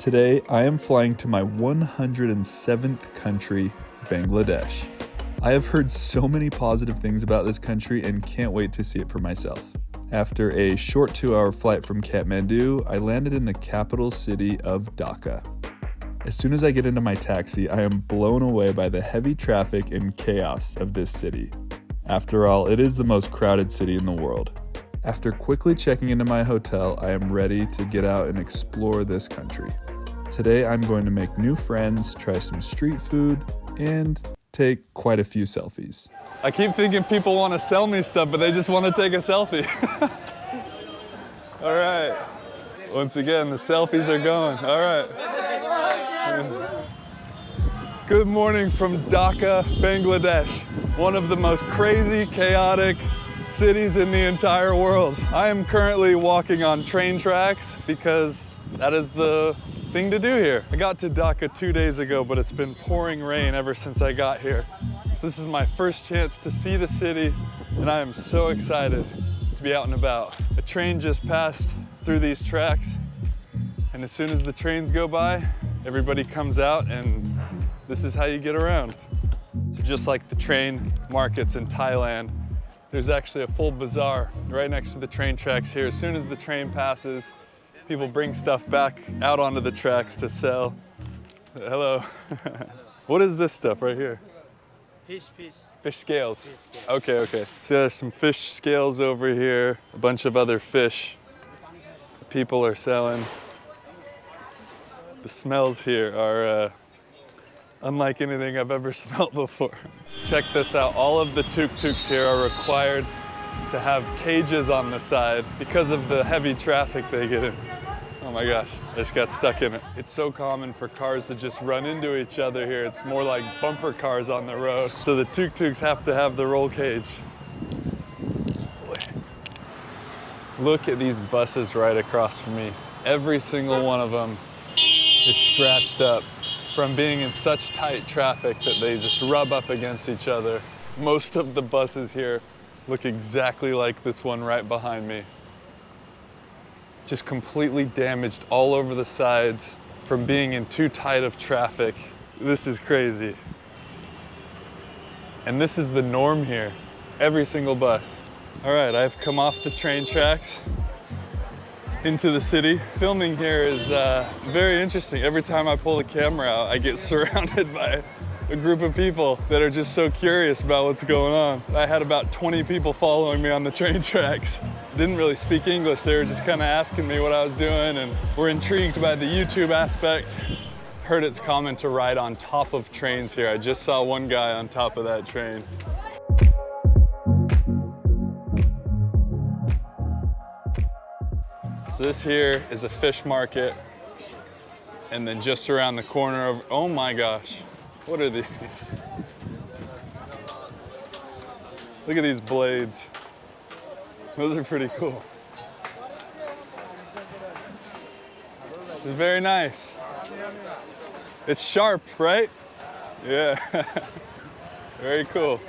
Today, I am flying to my 107th country, Bangladesh. I have heard so many positive things about this country and can't wait to see it for myself. After a short two hour flight from Kathmandu, I landed in the capital city of Dhaka. As soon as I get into my taxi, I am blown away by the heavy traffic and chaos of this city. After all, it is the most crowded city in the world. After quickly checking into my hotel, I am ready to get out and explore this country. Today, I'm going to make new friends, try some street food, and take quite a few selfies. I keep thinking people want to sell me stuff, but they just want to take a selfie. All right. Once again, the selfies are going. All right. Good morning from Dhaka, Bangladesh, one of the most crazy, chaotic cities in the entire world. I am currently walking on train tracks because that is the thing to do here. I got to Dhaka two days ago, but it's been pouring rain ever since I got here. So this is my first chance to see the city, and I am so excited to be out and about. A train just passed through these tracks, and as soon as the trains go by, everybody comes out, and this is how you get around. So just like the train markets in Thailand, there's actually a full bazaar right next to the train tracks here. As soon as the train passes, people bring stuff back out onto the tracks to sell. Hello. what is this stuff right here? Fish, fish. Fish scales. Fish scales. Okay, okay. So there's some fish scales over here, a bunch of other fish people are selling. The smells here are uh, unlike anything I've ever smelled before. Check this out. All of the tuk-tuks here are required to have cages on the side because of the heavy traffic they get in. Oh my gosh, I just got stuck in it. It's so common for cars to just run into each other here. It's more like bumper cars on the road. So the tuk-tuks have to have the roll cage. Look at these buses right across from me. Every single one of them is scratched up from being in such tight traffic that they just rub up against each other. Most of the buses here look exactly like this one right behind me just completely damaged all over the sides from being in too tight of traffic. This is crazy. And this is the norm here, every single bus. All right, I've come off the train tracks into the city. Filming here is uh, very interesting. Every time I pull the camera out, I get surrounded by a group of people that are just so curious about what's going on. I had about 20 people following me on the train tracks. Didn't really speak English, they were just kind of asking me what I was doing and were intrigued by the YouTube aspect. Heard it's common to ride on top of trains here. I just saw one guy on top of that train. So this here is a fish market. And then just around the corner of, oh my gosh, what are these? Look at these blades. Those are pretty cool. It's very nice. It's sharp, right? Yeah. very cool.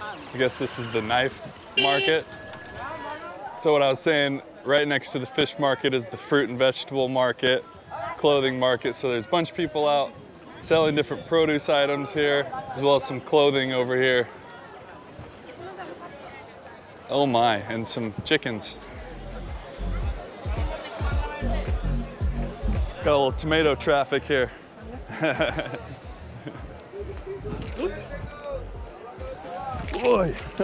I guess this is the knife market. So what I was saying, right next to the fish market is the fruit and vegetable market, clothing market. So there's a bunch of people out selling different produce items here, as well as some clothing over here. Oh my, and some chickens. Got a little tomato traffic here. Boy.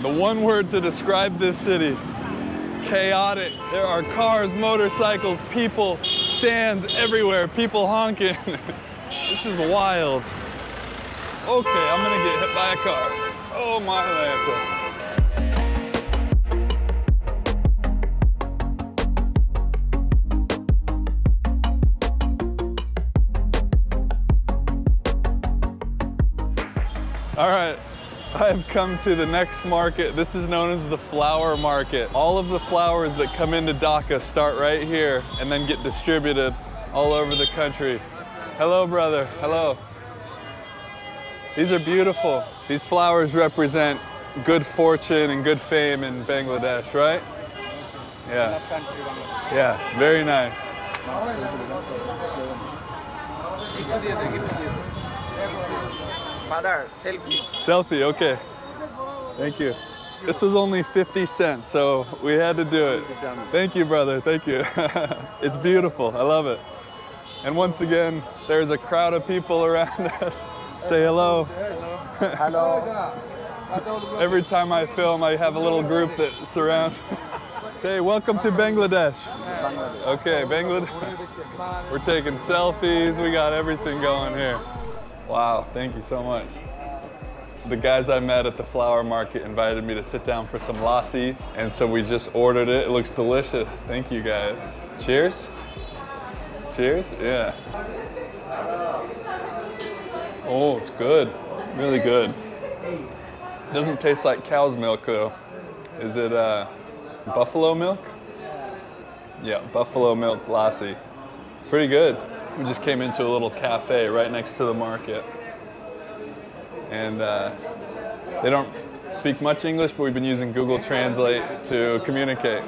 the one word to describe this city, chaotic. There are cars, motorcycles, people, stands everywhere, people honking. this is wild. Okay, I'm gonna get hit by a car. Oh my Lanta. All right, I've come to the next market. This is known as the flower market. All of the flowers that come into Dhaka start right here and then get distributed all over the country. Hello, brother, hello. These are beautiful. These flowers represent good fortune and good fame in Bangladesh, right? Yeah. Yeah, very nice. Father, selfie. Selfie, okay. Thank you. This was only 50 cents, so we had to do it. Thank you, brother. Thank you. it's beautiful. I love it. And once again, there's a crowd of people around us. Say hello. Hello. Every time I film, I have a little group that surrounds. Say, welcome to Bangladesh. Okay, Bangladesh. We're taking selfies. We got everything going here. Wow, thank you so much. The guys I met at the flower market invited me to sit down for some lassi, and so we just ordered it. It looks delicious. Thank you guys. Cheers. Cheers. Yeah. Oh, it's good. Really good. Doesn't taste like cow's milk though. Is it uh, buffalo milk? Yeah, buffalo milk lassi. Pretty good. We just came into a little cafe right next to the market. And uh, they don't speak much English, but we've been using Google Translate to communicate.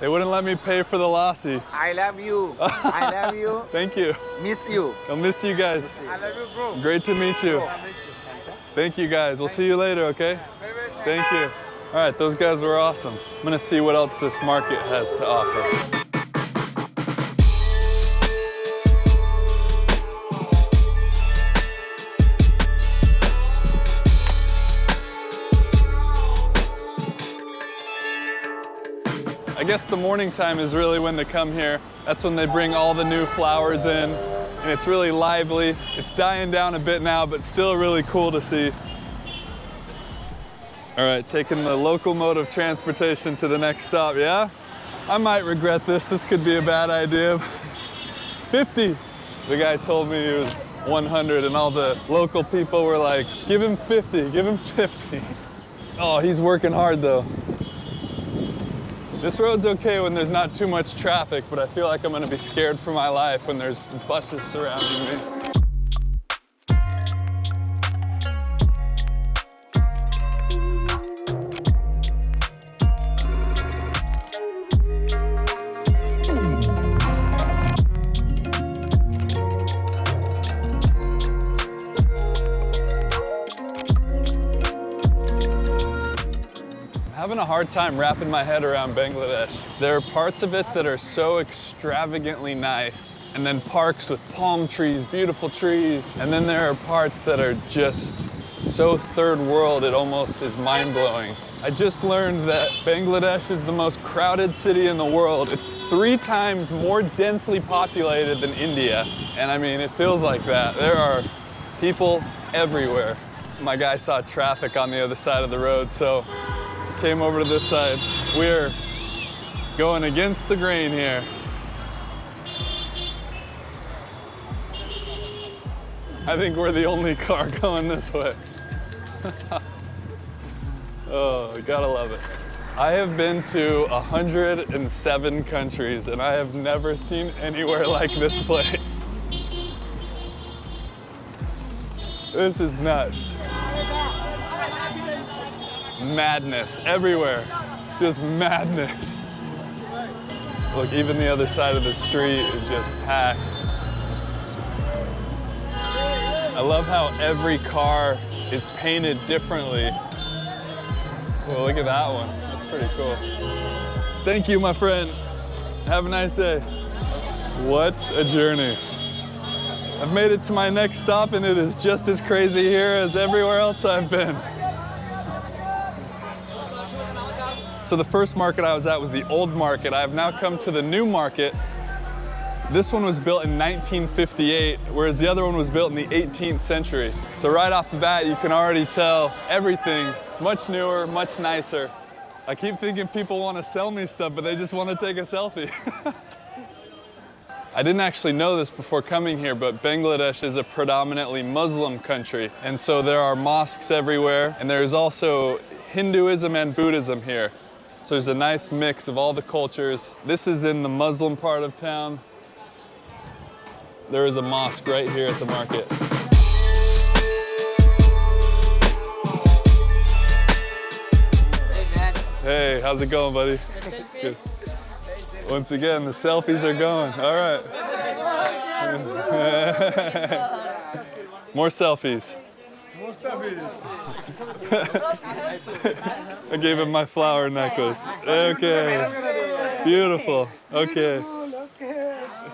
They wouldn't let me pay for the lassi. I love you. I love you. Thank you. Miss you. I'll miss you guys. I love you, bro. Great to meet you. Thank you guys. We'll see you later, okay? Thank you. All right, those guys were awesome. I'm gonna see what else this market has to offer. Guess the morning time is really when they come here. That's when they bring all the new flowers in, and it's really lively. It's dying down a bit now, but still really cool to see. All right, taking the local mode of transportation to the next stop, yeah? I might regret this, this could be a bad idea. 50. The guy told me he was 100 and all the local people were like, give him 50, give him 50. Oh, he's working hard though. This road's okay when there's not too much traffic, but I feel like I'm gonna be scared for my life when there's buses surrounding me. Hard time wrapping my head around Bangladesh. There are parts of it that are so extravagantly nice, and then parks with palm trees, beautiful trees, and then there are parts that are just so third world it almost is mind-blowing. I just learned that Bangladesh is the most crowded city in the world. It's three times more densely populated than India, and I mean, it feels like that. There are people everywhere. My guy saw traffic on the other side of the road, so came over to this side. We're going against the grain here. I think we're the only car going this way. oh, gotta love it. I have been to 107 countries and I have never seen anywhere like this place. This is nuts madness everywhere. Just madness. Look, even the other side of the street is just packed. I love how every car is painted differently. Well, look at that one. That's pretty cool. Thank you, my friend. Have a nice day. What a journey. I've made it to my next stop and it is just as crazy here as everywhere else I've been. So the first market I was at was the old market. I have now come to the new market. This one was built in 1958, whereas the other one was built in the 18th century. So right off the bat, you can already tell everything much newer, much nicer. I keep thinking people want to sell me stuff, but they just want to take a selfie. I didn't actually know this before coming here, but Bangladesh is a predominantly Muslim country. And so there are mosques everywhere, and there's also Hinduism and Buddhism here. So there's a nice mix of all the cultures. This is in the Muslim part of town. There is a mosque right here at the market. Hey, man. Hey, how's it going, buddy? Good. Once again, the selfies are going. All right. More selfies. I gave him my flower necklace. Okay. Beautiful. Okay.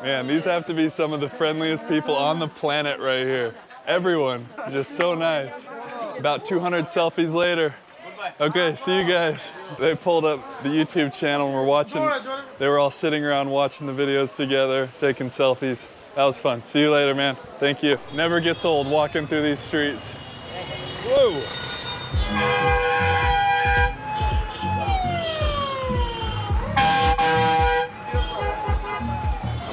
Man, these have to be some of the friendliest people on the planet right here. Everyone, just so nice. About 200 selfies later. Okay, see you guys. They pulled up the YouTube channel and we're watching. They were all sitting around watching the videos together, taking selfies. That was fun. See you later, man. Thank you. Never gets old walking through these streets.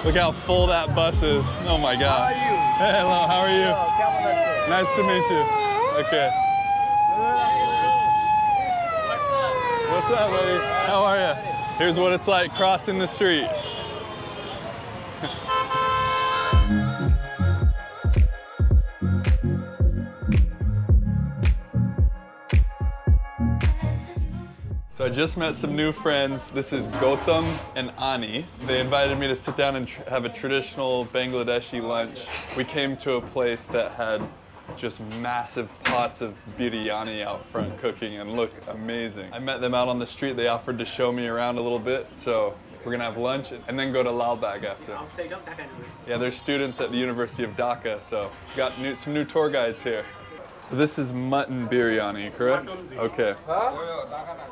Look how full that bus is. Oh my God. How are you? Hello, how are you? Oh, Nice to meet you. Okay. What's up, buddy? How are you? Here's what it's like crossing the street. Just met some new friends. This is Gautam and Ani. They invited me to sit down and have a traditional Bangladeshi lunch. We came to a place that had just massive pots of biryani out front cooking and look amazing. I met them out on the street. They offered to show me around a little bit. So we're gonna have lunch and then go to Lalbagh after. Yeah, they're students at the University of Dhaka, so got new, some new tour guides here. So this is mutton biryani, correct? Okay.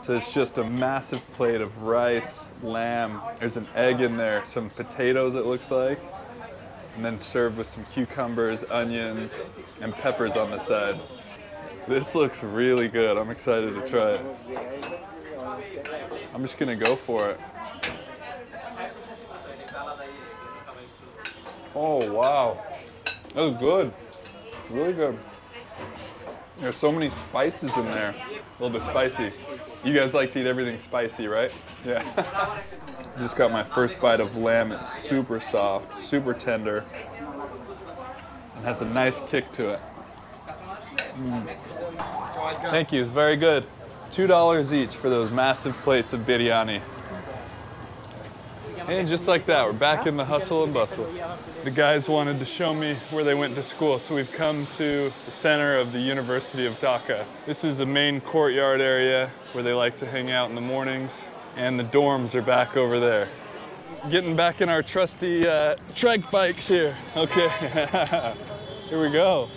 So it's just a massive plate of rice, lamb. There's an egg in there, some potatoes it looks like, and then served with some cucumbers, onions, and peppers on the side. This looks really good. I'm excited to try it. I'm just gonna go for it. Oh wow, that was good. Really good. There's so many spices in there. A little bit spicy. You guys like to eat everything spicy, right? Yeah. Just got my first bite of lamb. It's super soft, super tender, and has a nice kick to it. Mm. Thank you. It's very good. Two dollars each for those massive plates of biryani. And just like that, we're back in the hustle and bustle. The guys wanted to show me where they went to school, so we've come to the center of the University of Dhaka. This is the main courtyard area where they like to hang out in the mornings, and the dorms are back over there. Getting back in our trusty uh, trike bikes here. Okay, here we go.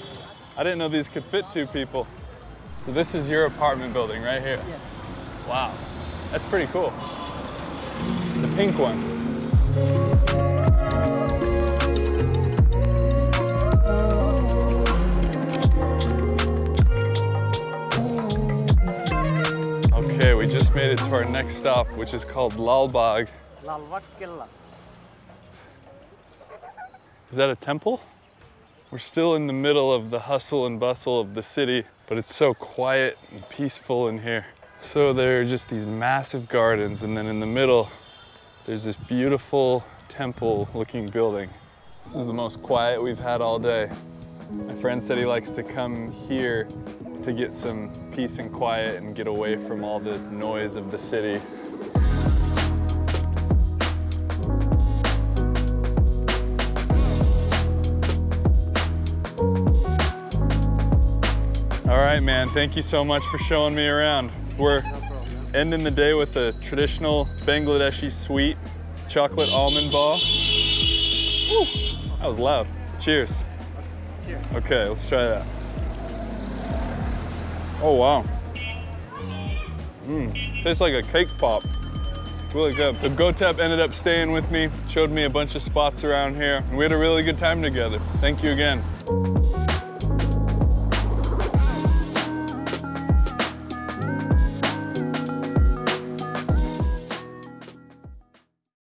I didn't know these could fit two people. So this is your apartment building right here. Yes. Wow, that's pretty cool. The pink one. Okay, we just made it to our next stop, which is called Lalbagh. Killa. Is that a temple? We're still in the middle of the hustle and bustle of the city, but it's so quiet and peaceful in here. So there are just these massive gardens, and then in the middle, there's this beautiful temple looking building. This is the most quiet we've had all day. My friend said he likes to come here to get some peace and quiet and get away from all the noise of the city. All right, man. Thank you so much for showing me around. We're ending the day with a traditional Bangladeshi sweet chocolate almond ball. Woo, that was loud. Cheers. Okay, let's try that. Oh, wow. Mmm, tastes like a cake pop. Really good. So Gautam ended up staying with me, showed me a bunch of spots around here, and we had a really good time together. Thank you again.